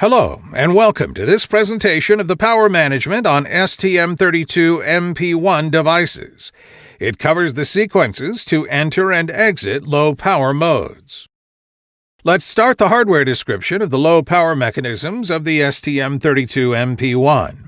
Hello, and welcome to this presentation of the power management on STM32MP1 devices. It covers the sequences to enter and exit low power modes. Let's start the hardware description of the low power mechanisms of the STM32MP1.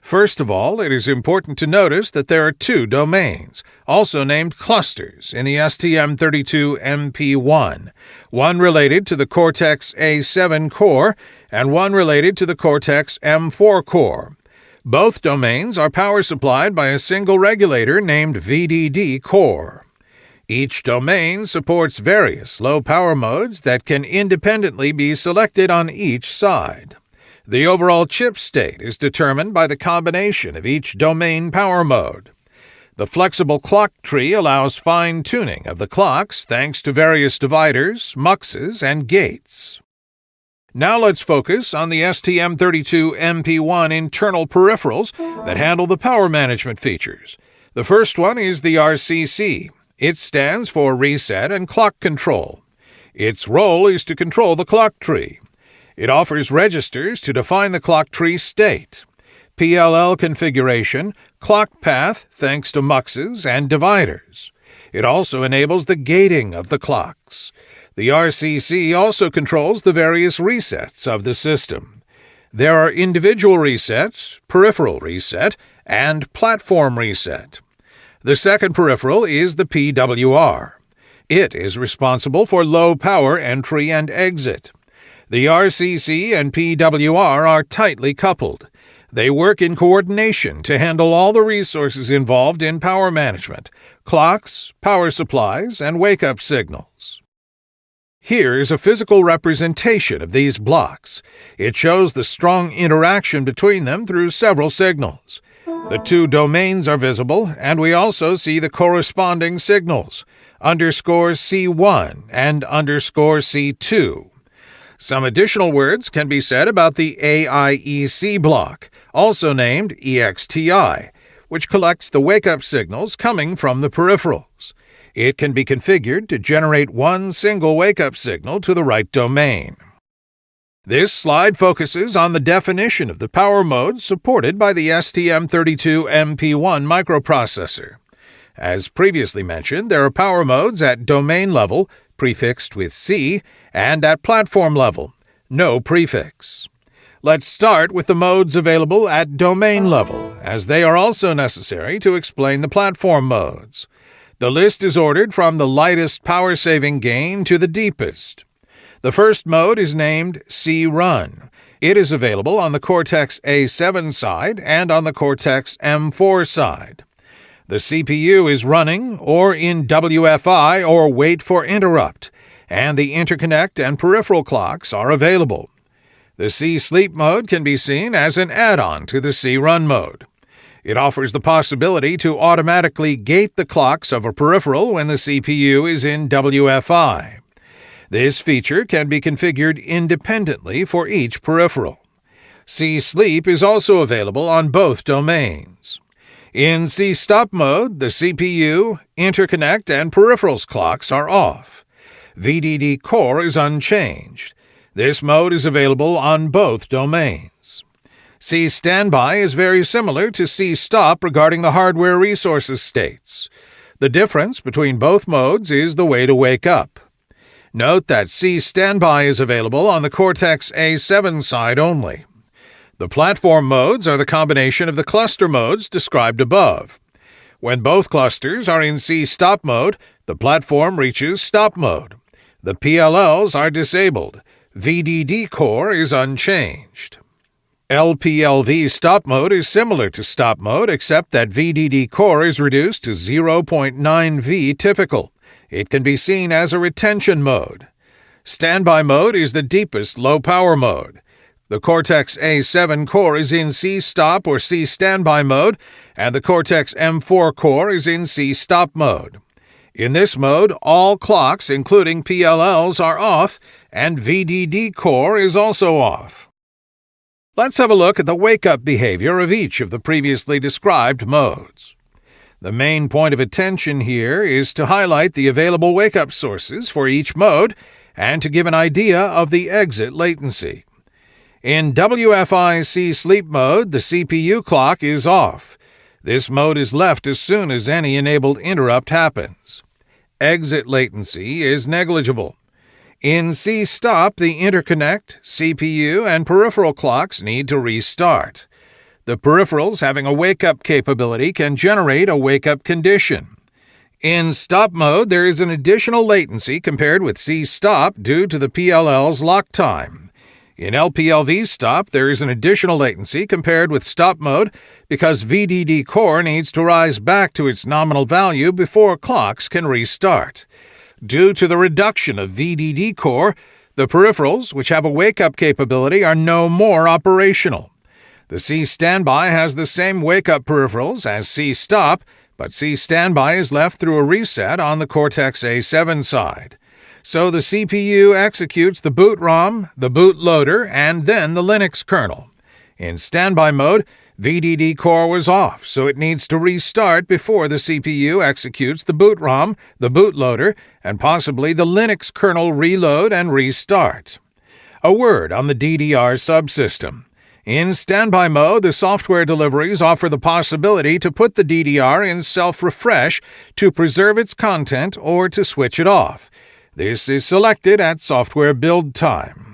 First of all, it is important to notice that there are two domains, also named clusters, in the STM32MP1, one related to the Cortex A7 core and one related to the Cortex M4 core. Both domains are power supplied by a single regulator named VDD core. Each domain supports various low power modes that can independently be selected on each side. The overall chip state is determined by the combination of each domain power mode. The flexible clock tree allows fine tuning of the clocks thanks to various dividers, muxes, and gates. Now let's focus on the STM32MP1 internal peripherals that handle the power management features. The first one is the RCC. It stands for Reset and Clock Control. Its role is to control the clock tree. It offers registers to define the clock tree state, PLL configuration, clock path thanks to muxes and dividers. It also enables the gating of the clocks. The RCC also controls the various resets of the system. There are individual resets, peripheral reset, and platform reset. The second peripheral is the PWR. It is responsible for low power entry and exit. The RCC and PWR are tightly coupled. They work in coordination to handle all the resources involved in power management clocks, power supplies, and wake up signals. Here is a physical representation of these blocks. It shows the strong interaction between them through several signals. The two domains are visible, and we also see the corresponding signals underscore C1 and underscore C2. Some additional words can be said about the AIEC block, also named EXTI, which collects the wake up signals coming from the peripherals. It can be configured to generate one single wake up signal to the right domain. This slide focuses on the definition of the power modes supported by the STM32MP1 microprocessor. As previously mentioned, there are power modes at domain level, prefixed with C, and at platform level, no prefix. Let's start with the modes available at domain level, as they are also necessary to explain the platform modes. The list is ordered from the lightest power saving gain to the deepest. The first mode is named C Run. It is available on the Cortex A7 side and on the Cortex M4 side. The CPU is running or in WFI or wait for interrupt, and the interconnect and peripheral clocks are available. The C Sleep mode can be seen as an add on to the C Run mode. It offers the possibility to automatically gate the clocks of a peripheral when the CPU is in WFI. This feature can be configured independently for each peripheral. C Sleep is also available on both domains. In C Stop mode, the CPU, interconnect, and peripherals clocks are off. VDD Core is unchanged. This mode is available on both domains. C Standby is very similar to C Stop regarding the hardware resources states. The difference between both modes is the way to wake up. Note that C Standby is available on the Cortex A7 side only. The platform modes are the combination of the cluster modes described above. When both clusters are in C stop mode, the platform reaches stop mode. The PLLs are disabled. VDD core is unchanged. LPLV stop mode is similar to stop mode except that VDD core is reduced to 0.9V typical. It can be seen as a retention mode. Standby mode is the deepest low power mode. The Cortex A7 core is in C stop or C standby mode, and the Cortex M4 core is in C stop mode. In this mode, all clocks, including PLLs, are off, and VDD core is also off. Let's have a look at the wake up behavior of each of the previously described modes. The main point of attention here is to highlight the available wake up sources for each mode and to give an idea of the exit latency. In WFI C sleep mode, the CPU clock is off. This mode is left as soon as any enabled interrupt happens. Exit latency is negligible. In C stop, the interconnect, CPU, and peripheral clocks need to restart. The peripherals having a wake up capability can generate a wake up condition. In stop mode, there is an additional latency compared with C stop due to the PLL's lock time. In LPLV stop, there is an additional latency compared with stop mode because VDD core needs to rise back to its nominal value before clocks can restart. Due to the reduction of VDD core, the peripherals, which have a wake up capability, are no more operational. The C standby has the same wake up peripherals as C stop, but C standby is left through a reset on the Cortex A7 side. So the CPU executes the boot ROM, the bootloader, and then the Linux kernel. In standby mode, VDD core was off, so it needs to restart before the CPU executes the boot ROM, the bootloader, and possibly the Linux kernel reload and restart. A word on the DDR subsystem. In standby mode, the software deliveries offer the possibility to put the DDR in self refresh to preserve its content or to switch it off. This is selected at software build time.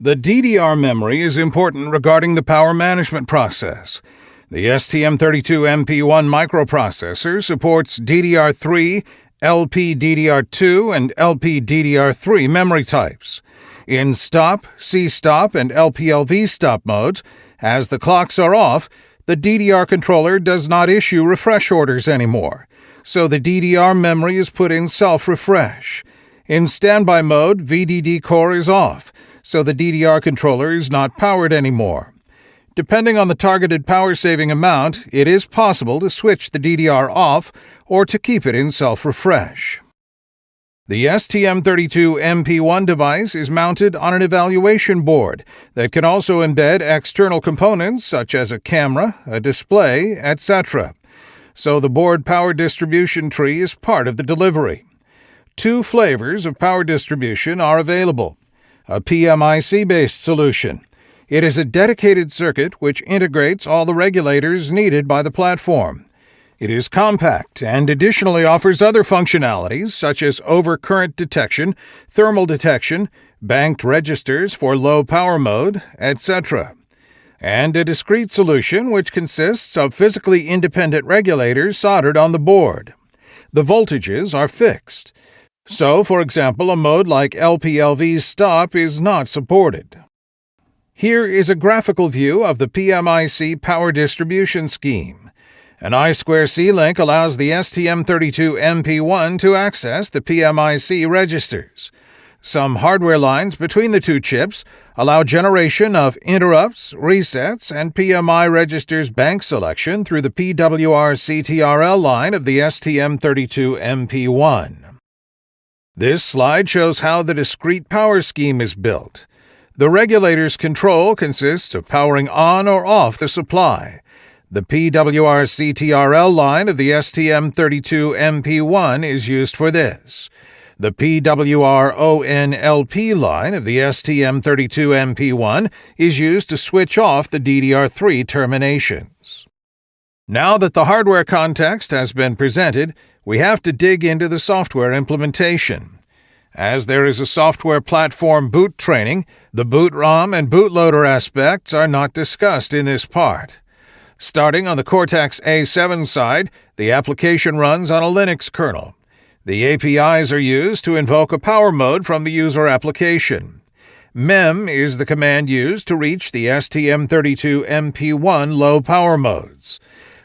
The DDR memory is important regarding the power management process. The STM32MP1 microprocessor supports DDR3, LPDDR2, and LPDDR3 memory types. In stop, C stop, and LPLV stop modes, as the clocks are off, the DDR controller does not issue refresh orders anymore, so the DDR memory is put in self refresh. In standby mode, VDD core is off so the DDR controller is not powered anymore. Depending on the targeted power saving amount, it is possible to switch the DDR off or to keep it in self refresh. The STM32MP1 device is mounted on an evaluation board that can also embed external components such as a camera, a display, etc. So the board power distribution tree is part of the delivery. Two flavors of power distribution are available a PMIC based solution. It is a dedicated circuit which integrates all the regulators needed by the platform. It is compact and additionally offers other functionalities such as overcurrent detection, thermal detection, banked registers for low power mode, etc. And a discrete solution which consists of physically independent regulators soldered on the board. The voltages are fixed. So, for example, a mode like LPLV stop is not supported. Here is a graphical view of the PMIC power distribution scheme. An I2C link allows the STM32MP1 to access the PMIC registers. Some hardware lines between the two chips allow generation of interrupts, resets, and PMI registers bank selection through the PWR CTRL line of the STM32MP1. This slide shows how the discrete power scheme is built. The regulator's control consists of powering on or off the supply. The PWR CTRL line of the STM32MP1 is used for this. The PWR ONLP line of the STM32MP1 is used to switch off the DDR3 terminations. Now that the hardware context has been presented, we have to dig into the software implementation. As there is a software platform boot training, the boot ROM and bootloader aspects are not discussed in this part. Starting on the Cortex A7 side, the application runs on a Linux kernel. The APIs are used to invoke a power mode from the user application. MEM is the command used to reach the STM32MP1 low power modes.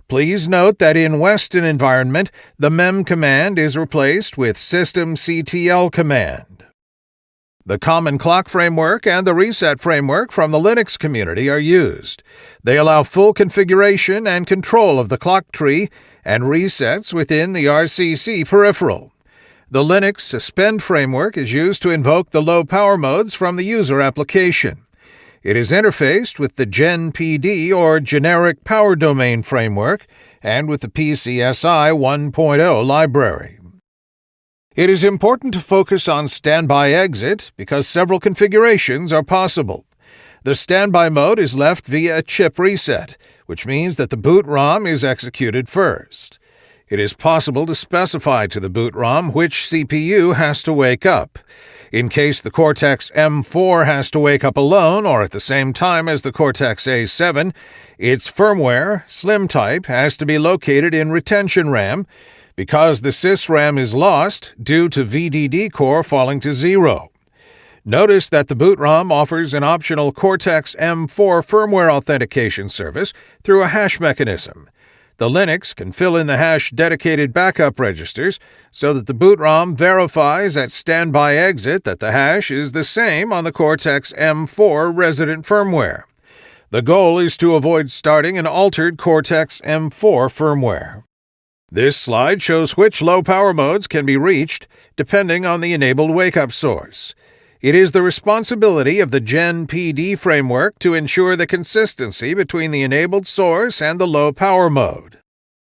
Please note that in Weston environment, the mem command is replaced with systemctl command. The Common Clock Framework and the Reset Framework from the Linux community are used. They allow full configuration and control of the clock tree and resets within the RCC peripheral. The Linux Suspend framework is used to invoke the low power modes from the user application. It is interfaced with the GenPD or Generic Power Domain framework and with the PSCI 1.0 library. It is important to focus on standby exit because several configurations are possible. The standby mode is left via a chip reset, which means that the boot ROM is executed first. It is possible to specify to the boot ROM which CPU has to wake up. In case the Cortex M4 has to wake up alone or at the same time as the Cortex A7, its firmware, Slim type, has to be located in retention RAM because the SysRAM is lost due to VDD core falling to zero. Notice that the boot ROM offers an optional Cortex M4 firmware authentication service through a hash mechanism. The Linux can fill in the hash dedicated backup registers so that the boot ROM verifies at standby exit that the hash is the same on the Cortex M4 resident firmware. The goal is to avoid starting an altered Cortex M4 firmware. This slide shows which low power modes can be reached depending on the enabled wake-up source. It is the responsibility of the Gen PD framework to ensure the consistency between the enabled source and the low power mode.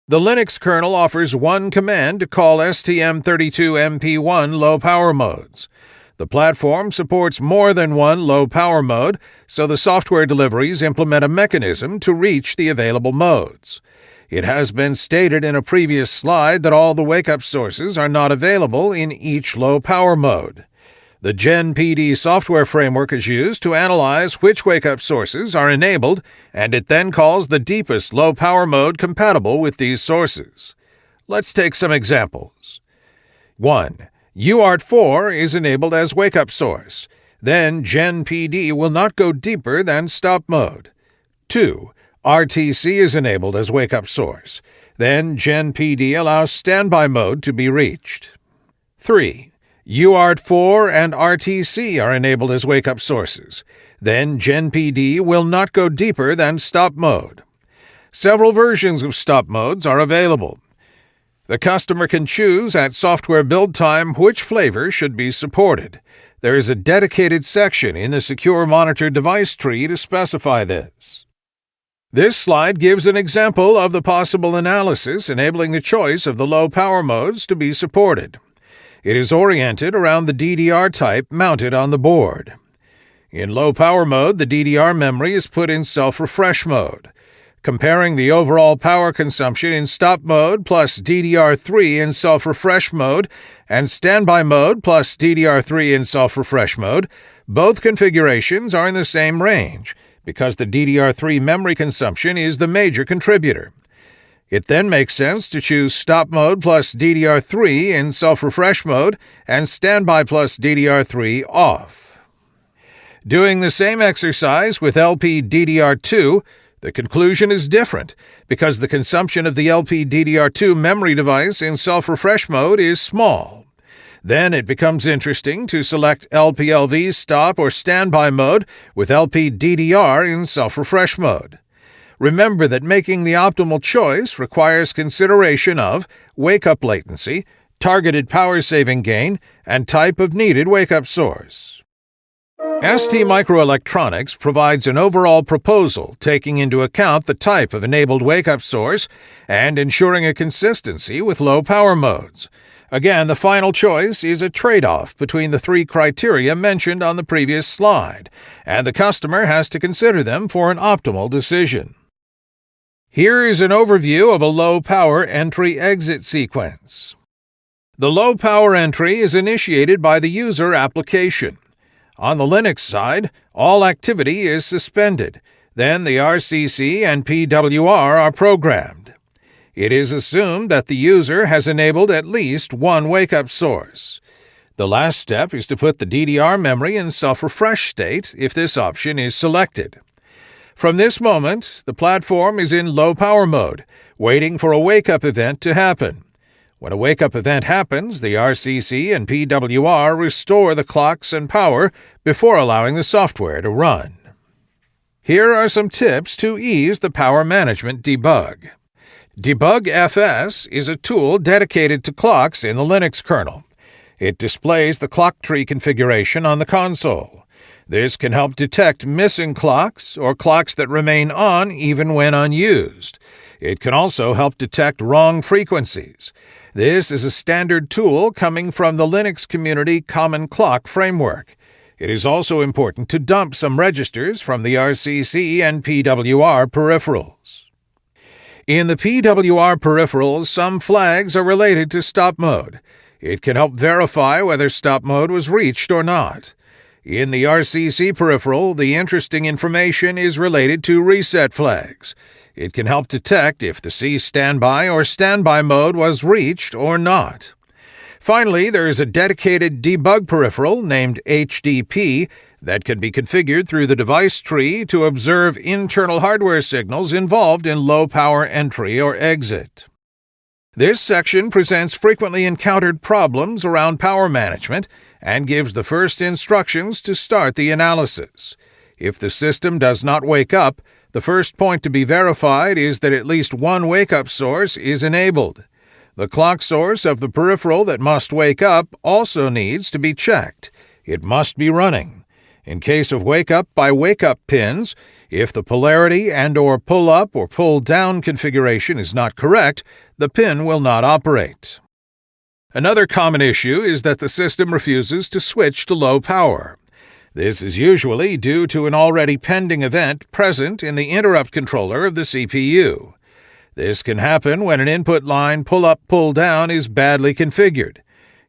The Linux kernel offers one command to call STM32MP1 low power modes. The platform supports more than one low power mode, so the software deliveries implement a mechanism to reach the available modes. It has been stated in a previous slide that all the wake-up sources are not available in each low power mode. The GenPD software framework is used to analyze which wake-up sources are enabled, and it then calls the deepest low-power mode compatible with these sources. Let's take some examples. 1. UART4 is enabled as wake-up source. Then GenPD will not go deeper than stop mode. 2. RTC is enabled as wake-up source. Then GenPD allows standby mode to be reached. 3. UART4 and RTC are enabled as wake-up sources. Then GenPD will not go deeper than stop mode. Several versions of stop modes are available. The customer can choose at software build time which flavor should be supported. There is a dedicated section in the Secure Monitor device tree to specify this. This slide gives an example of the possible analysis enabling the choice of the low power modes to be supported. It is oriented around the DDR type mounted on the board. In low power mode, the DDR memory is put in self-refresh mode. Comparing the overall power consumption in stop mode plus DDR3 in self-refresh mode and standby mode plus DDR3 in self-refresh mode, both configurations are in the same range because the DDR3 memory consumption is the major contributor. It then makes sense to choose Stop Mode plus DDR3 in self-refresh mode and Standby plus DDR3 off. Doing the same exercise with LPDDR2, the conclusion is different because the consumption of the LPDDR2 memory device in self-refresh mode is small. Then it becomes interesting to select LPLV stop or standby mode with LPDDR in self-refresh mode. Remember that making the optimal choice requires consideration of wake-up latency, targeted power saving gain, and type of needed wake-up source. STMicroelectronics provides an overall proposal taking into account the type of enabled wake-up source and ensuring a consistency with low power modes. Again, the final choice is a trade-off between the three criteria mentioned on the previous slide, and the customer has to consider them for an optimal decision. Here is an overview of a low-power entry-exit sequence. The low-power entry is initiated by the user application. On the Linux side, all activity is suspended. Then the RCC and PWR are programmed. It is assumed that the user has enabled at least one wake-up source. The last step is to put the DDR memory in self-refresh state if this option is selected. From this moment, the platform is in low power mode, waiting for a wake-up event to happen. When a wake-up event happens, the RCC and PWR restore the clocks and power before allowing the software to run. Here are some tips to ease the power management debug. Debug FS is a tool dedicated to clocks in the Linux kernel. It displays the clock tree configuration on the console. This can help detect missing clocks or clocks that remain on even when unused. It can also help detect wrong frequencies. This is a standard tool coming from the Linux Community Common Clock Framework. It is also important to dump some registers from the RCC and PWR peripherals. In the PWR peripherals, some flags are related to stop mode. It can help verify whether stop mode was reached or not. In the RCC peripheral, the interesting information is related to reset flags. It can help detect if the C standby or standby mode was reached or not. Finally, there is a dedicated debug peripheral named HDP that can be configured through the device tree to observe internal hardware signals involved in low power entry or exit. This section presents frequently encountered problems around power management and gives the first instructions to start the analysis. If the system does not wake up, the first point to be verified is that at least one wake up source is enabled. The clock source of the peripheral that must wake up also needs to be checked. It must be running. In case of wake up by wake up pins, if the polarity and or pull up or pull down configuration is not correct, the pin will not operate. Another common issue is that the system refuses to switch to low power. This is usually due to an already pending event present in the interrupt controller of the CPU. This can happen when an input line pull up pull down is badly configured.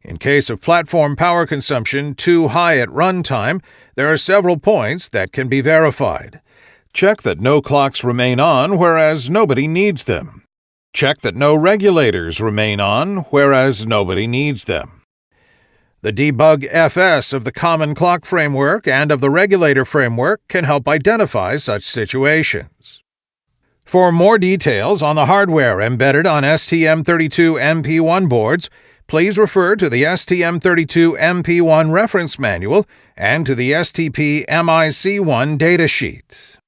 In case of platform power consumption too high at runtime, there are several points that can be verified. Check that no clocks remain on whereas nobody needs them. Check that no regulators remain on whereas nobody needs them. The debug FS of the Common Clock Framework and of the Regulator Framework can help identify such situations. For more details on the hardware embedded on STM32MP1 boards, please refer to the STM32MP1 reference manual and to the STPMIC1 datasheet.